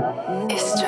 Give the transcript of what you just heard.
It's just